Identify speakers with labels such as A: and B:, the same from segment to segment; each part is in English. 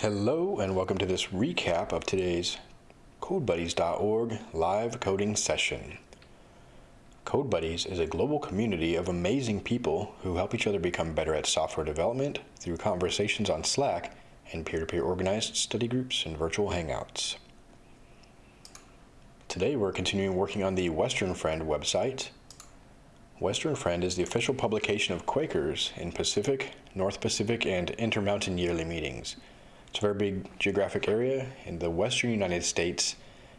A: Hello and welcome to this recap of today's CodeBuddies.org live coding session. CodeBuddies is a global community of amazing people who help each other become better at software development through conversations on Slack and peer-to-peer -peer organized study groups and virtual hangouts. Today we're continuing working on the Western Friend website. Western Friend is the official publication of Quakers in Pacific, North Pacific, and Intermountain yearly meetings. It's a very big geographic area in the western United States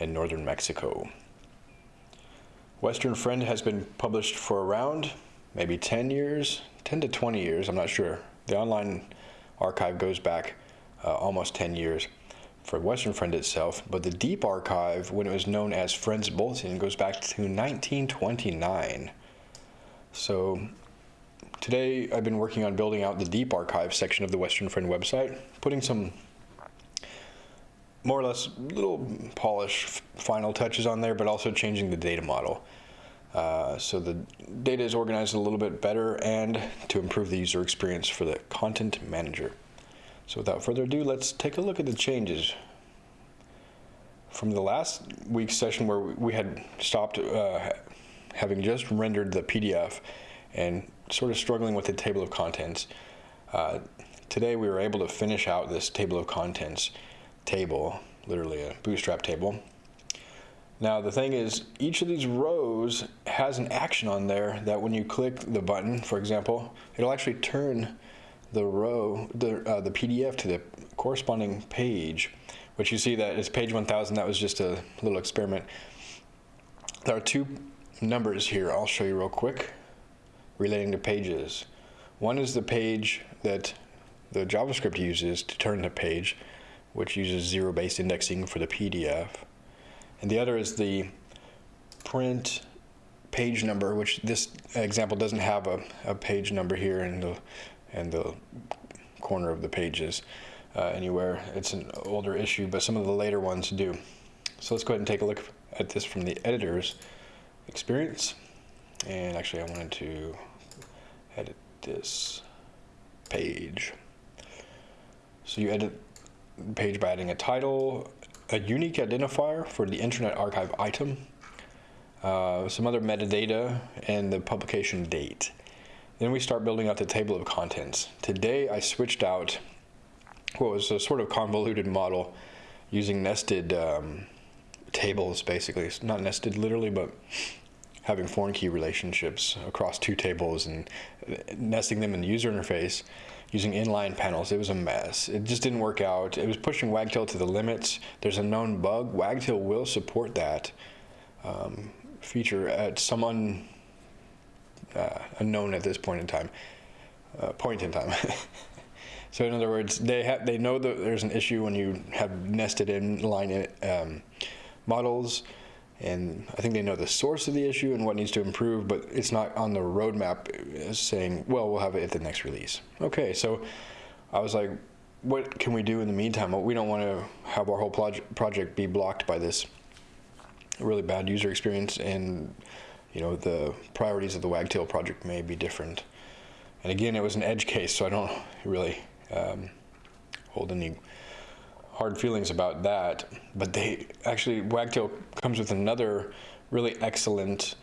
A: and northern Mexico. Western Friend has been published for around maybe 10 years, 10 to 20 years, I'm not sure. The online archive goes back uh, almost 10 years for Western Friend itself, but the deep archive, when it was known as Friends Bulletin, goes back to 1929. So Today I've been working on building out the deep archive section of the Western Friend website, putting some more or less little polish final touches on there, but also changing the data model. Uh, so the data is organized a little bit better and to improve the user experience for the content manager. So without further ado, let's take a look at the changes. From the last week's session where we had stopped uh, having just rendered the PDF and sort of struggling with the table of contents. Uh, today we were able to finish out this table of contents table, literally a bootstrap table. Now the thing is, each of these rows has an action on there that when you click the button, for example, it'll actually turn the row, the, uh, the PDF to the corresponding page, which you see that it's page 1000, that was just a little experiment. There are two numbers here, I'll show you real quick relating to pages. One is the page that the JavaScript uses to turn the page, which uses zero-based indexing for the PDF. And the other is the print page number, which this example doesn't have a, a page number here in the, in the corner of the pages uh, anywhere. It's an older issue, but some of the later ones do. So let's go ahead and take a look at this from the editor's experience. And actually I wanted to edit this page. So you edit the page by adding a title, a unique identifier for the Internet Archive item, uh, some other metadata, and the publication date. Then we start building out the table of contents. Today I switched out what was a sort of convoluted model using nested um, tables basically. It's not nested literally, but having foreign key relationships across two tables and nesting them in the user interface using inline panels. It was a mess. It just didn't work out. It was pushing Wagtail to the limits. There's a known bug. Wagtail will support that um, feature at some un, uh, unknown at this point in time. Uh, point in time. so in other words, they have they know that there's an issue when you have nested inline um, models and I think they know the source of the issue and what needs to improve, but it's not on the roadmap saying, well, we'll have it at the next release. Okay, so I was like, what can we do in the meantime? Well, we don't want to have our whole project be blocked by this really bad user experience and you know the priorities of the Wagtail project may be different. And again, it was an edge case, so I don't really um, hold any hard feelings about that, but they actually, Wagtail comes with another really excellent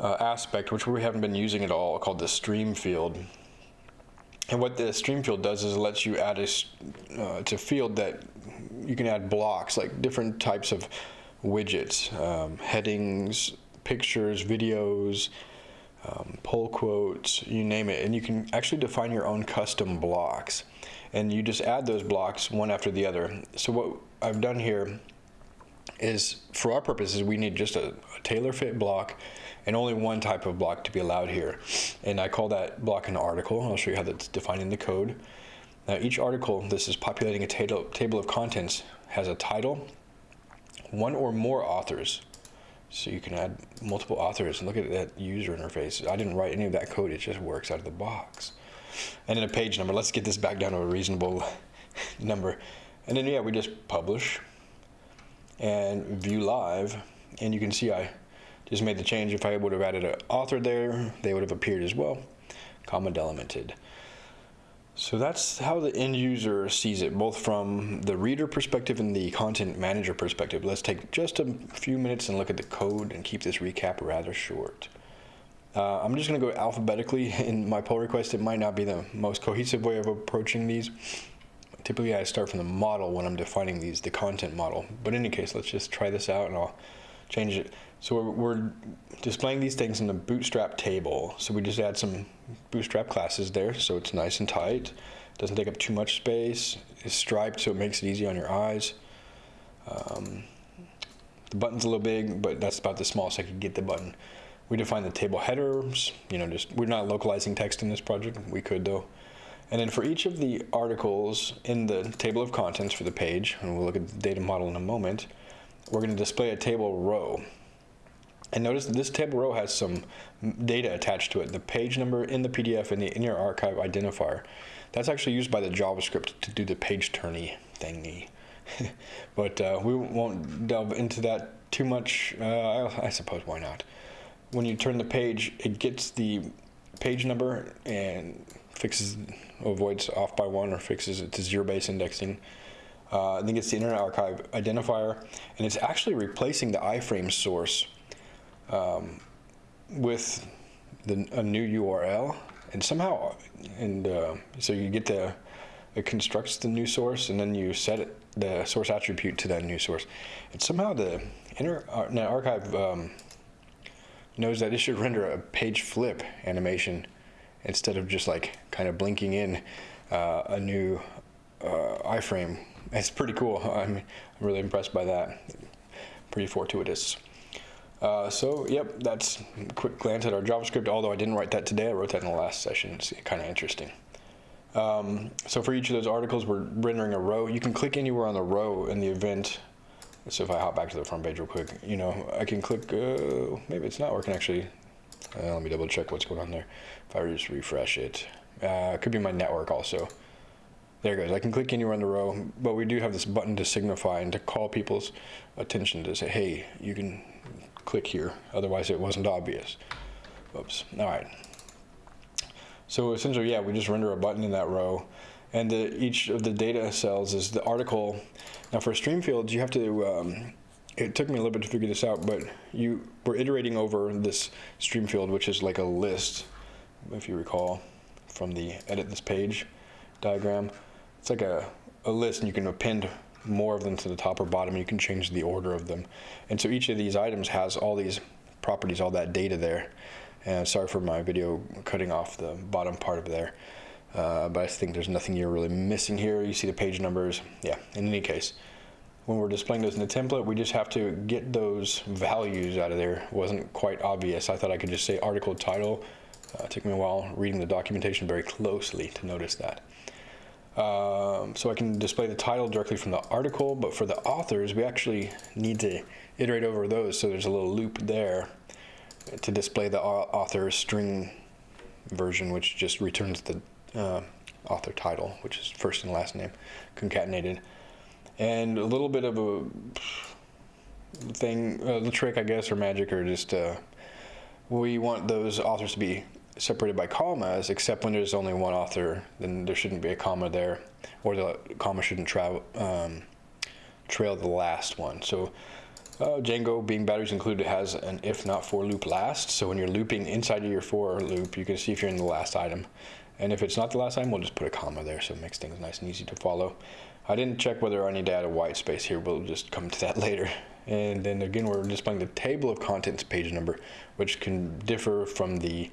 A: uh, aspect, which we haven't been using at all, called the stream field. And what the stream field does is it lets you add a, uh, a field that you can add blocks, like different types of widgets, um, headings, pictures, videos, um, pull quotes, you name it, and you can actually define your own custom blocks and you just add those blocks one after the other. So what I've done here is for our purposes we need just a, a tailor fit block and only one type of block to be allowed here. And I call that block an article. I'll show you how that's defined in the code. Now each article, this is populating a table, table of contents, has a title, one or more authors. So you can add multiple authors and look at that user interface. I didn't write any of that code, it just works out of the box and then a page number. Let's get this back down to a reasonable number. And then, yeah, we just publish and view live. And you can see I just made the change. If I would have added an author there, they would have appeared as well, comma delimited. So that's how the end user sees it, both from the reader perspective and the content manager perspective. Let's take just a few minutes and look at the code and keep this recap rather short. Uh, I'm just going to go alphabetically in my pull request. It might not be the most cohesive way of approaching these. Typically, I start from the model when I'm defining these, the content model. But in any case, let's just try this out and I'll change it. So we're, we're displaying these things in the bootstrap table. So we just add some bootstrap classes there so it's nice and tight. Doesn't take up too much space. It's striped so it makes it easy on your eyes. Um, the button's a little big, but that's about the smallest I could get the button. We define the table headers, you know, just we're not localizing text in this project. We could though. And then for each of the articles in the table of contents for the page, and we'll look at the data model in a moment, we're going to display a table row. And notice that this table row has some data attached to it, the page number in the PDF and the Internet Archive identifier. That's actually used by the JavaScript to do the page turny thingy. but uh, we won't delve into that too much. Uh, I suppose why not? When you turn the page, it gets the page number and fixes, avoids off by one or fixes it to zero base indexing. Uh, then gets the Internet Archive identifier, and it's actually replacing the iframe source um, with the, a new URL, and somehow, and uh, so you get the, it constructs the new source, and then you set it, the source attribute to that new source. And somehow the Internet Archive um, knows that it should render a page flip animation instead of just like kind of blinking in uh, a new uh, iframe. It's pretty cool. I'm, really impressed by that. Pretty fortuitous. Uh, so, yep, that's a quick glance at our JavaScript, although I didn't write that today. I wrote that in the last session. It's kind of interesting. Um, so for each of those articles, we're rendering a row. You can click anywhere on the row in the event. So if I hop back to the front page real quick, you know, I can click, uh, maybe it's not working actually. Uh, let me double check what's going on there. If I just refresh it, uh, it could be my network also. There it goes. I can click anywhere in the row, but we do have this button to signify and to call people's attention to say, hey, you can click here. Otherwise, it wasn't obvious. Oops. All right. So essentially, yeah, we just render a button in that row. And the, each of the data cells is the article. Now for stream fields, you have to, um, it took me a little bit to figure this out, but you were iterating over this stream field, which is like a list, if you recall, from the edit this page diagram. It's like a, a list and you can append more of them to the top or bottom. And you can change the order of them. And so each of these items has all these properties, all that data there. And sorry for my video cutting off the bottom part of there. Uh, but I think there's nothing you're really missing here. You see the page numbers. Yeah, in any case, when we're displaying those in the template, we just have to get those values out of there. Wasn't quite obvious. I thought I could just say article title. Uh, it took me a while reading the documentation very closely to notice that. Um, so I can display the title directly from the article, but for the authors, we actually need to iterate over those. So there's a little loop there to display the author string version, which just returns the uh, author title, which is first and last name concatenated. And a little bit of a thing, uh, the trick, I guess, or magic, or just uh, we want those authors to be separated by commas, except when there's only one author, then there shouldn't be a comma there, or the comma shouldn't travel, um, trail the last one. So uh, Django, being batteries included, has an if not for loop last. So when you're looping inside of your for loop, you can see if you're in the last item. And if it's not the last time, we'll just put a comma there so it makes things nice and easy to follow. I didn't check whether I need to add a white space here. We'll just come to that later. And then again, we're displaying the table of contents page number, which can differ from the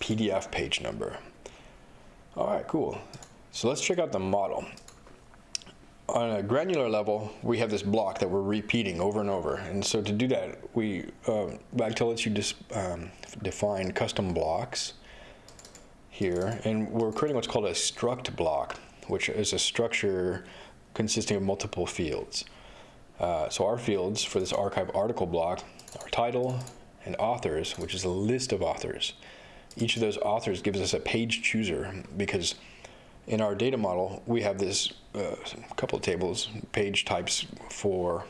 A: PDF page number. All right, cool. So let's check out the model. On a granular level, we have this block that we're repeating over and over. And so to do that, we, uh, Wagtail lets you dis, um, define custom blocks here. And we're creating what's called a struct block, which is a structure consisting of multiple fields. Uh, so our fields for this archive article block are title and authors, which is a list of authors each of those authors gives us a page chooser because in our data model, we have this uh, couple of tables, page types for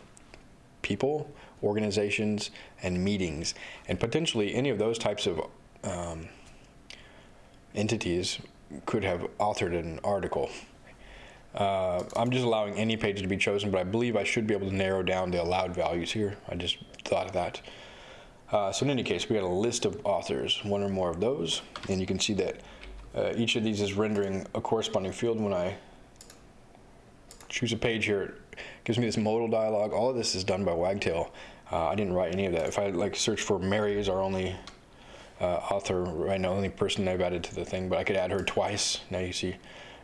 A: people, organizations, and meetings. And potentially any of those types of um, entities could have authored an article. Uh, I'm just allowing any page to be chosen, but I believe I should be able to narrow down the allowed values here. I just thought of that. Uh, so in any case, we got a list of authors, one or more of those, and you can see that uh, each of these is rendering a corresponding field. When I choose a page here, it gives me this modal dialog. All of this is done by Wagtail. Uh, I didn't write any of that. If I like search for Mary is our only uh, author right now, only person I've added to the thing, but I could add her twice. Now you see,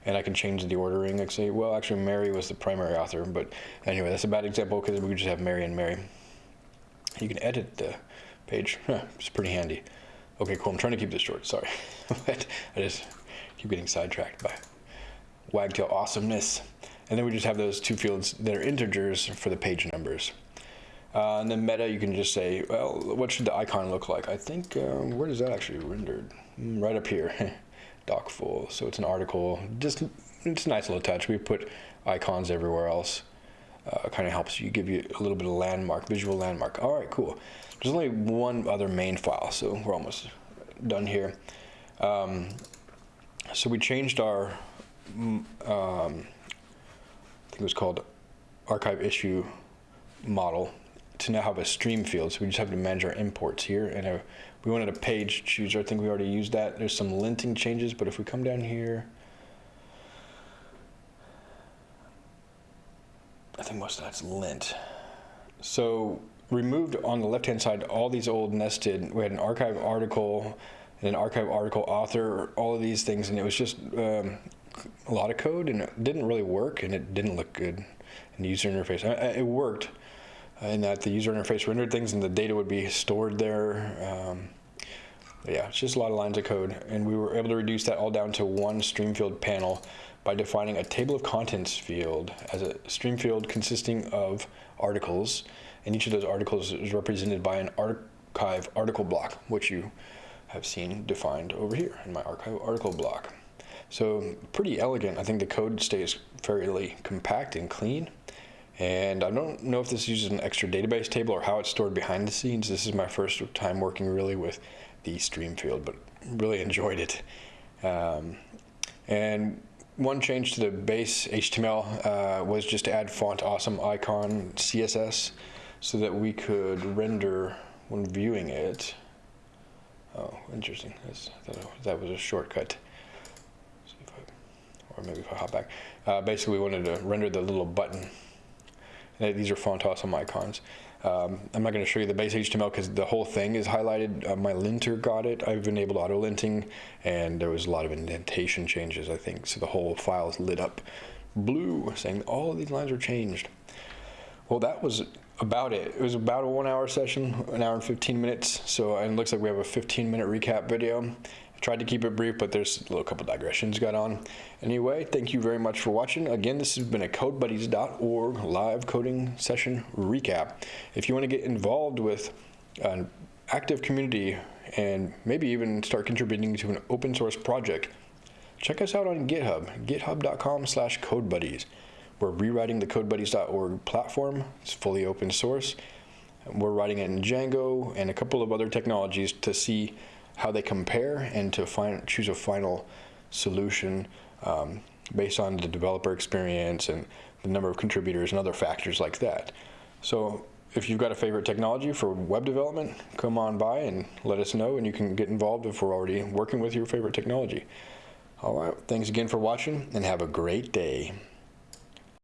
A: and I can change the ordering. I say, well, actually, Mary was the primary author, but anyway, that's a bad example because we could just have Mary and Mary. You can edit the page. It's pretty handy. Okay, cool. I'm trying to keep this short. Sorry, but I just keep getting sidetracked by Wagtail awesomeness. And then we just have those two fields that are integers for the page numbers. Uh, and then meta, you can just say, well, what should the icon look like? I think, um, where does that actually rendered? Mm, right up here, doc full. So it's an article. Just it's a nice little touch. We put icons everywhere else. Uh, kind of helps you give you a little bit of landmark, visual landmark. All right, cool. There's only one other main file, so we're almost done here. Um, so we changed our, mm, um, I think it was called archive issue model to now have a stream field. So we just have to manage our imports here. And uh, we wanted a page chooser. I think we already used that. There's some linting changes, but if we come down here, I think most of that's lint. So removed on the left-hand side all these old nested, we had an archive article and an archive article author, all of these things, and it was just um, a lot of code and it didn't really work and it didn't look good in the user interface. It worked in that the user interface rendered things and the data would be stored there. Um, yeah, it's just a lot of lines of code. And we were able to reduce that all down to one stream field panel by defining a table of contents field as a stream field consisting of articles. And each of those articles is represented by an archive article block, which you have seen defined over here in my archive article block. So pretty elegant. I think the code stays fairly compact and clean. And I don't know if this uses an extra database table or how it's stored behind the scenes. This is my first time working really with the stream field, but really enjoyed it. Um, and one change to the base HTML uh, was just to add font awesome icon CSS so that we could render when viewing it. Oh, interesting. That was a shortcut. Or maybe if I hop back. Uh, basically, we wanted to render the little button these are font awesome icons. Um, I'm not going to show you the base HTML because the whole thing is highlighted. Uh, my linter got it. I've enabled auto linting, and there was a lot of indentation changes, I think. So the whole file is lit up blue, saying all of these lines are changed. Well, that was about it. It was about a one hour session, an hour and 15 minutes. So it looks like we have a 15 minute recap video. Tried to keep it brief, but there's a little couple digressions got on. Anyway, thank you very much for watching. Again, this has been a CodeBuddies.org live coding session recap. If you want to get involved with an active community and maybe even start contributing to an open source project, check us out on GitHub, github.com slash codebuddies. We're rewriting the CodeBuddies.org platform. It's fully open source. We're writing it in Django and a couple of other technologies to see how they compare and to find choose a final solution um, based on the developer experience and the number of contributors and other factors like that. So if you've got a favorite technology for web development, come on by and let us know and you can get involved if we're already working with your favorite technology. All right, thanks again for watching and have a great day.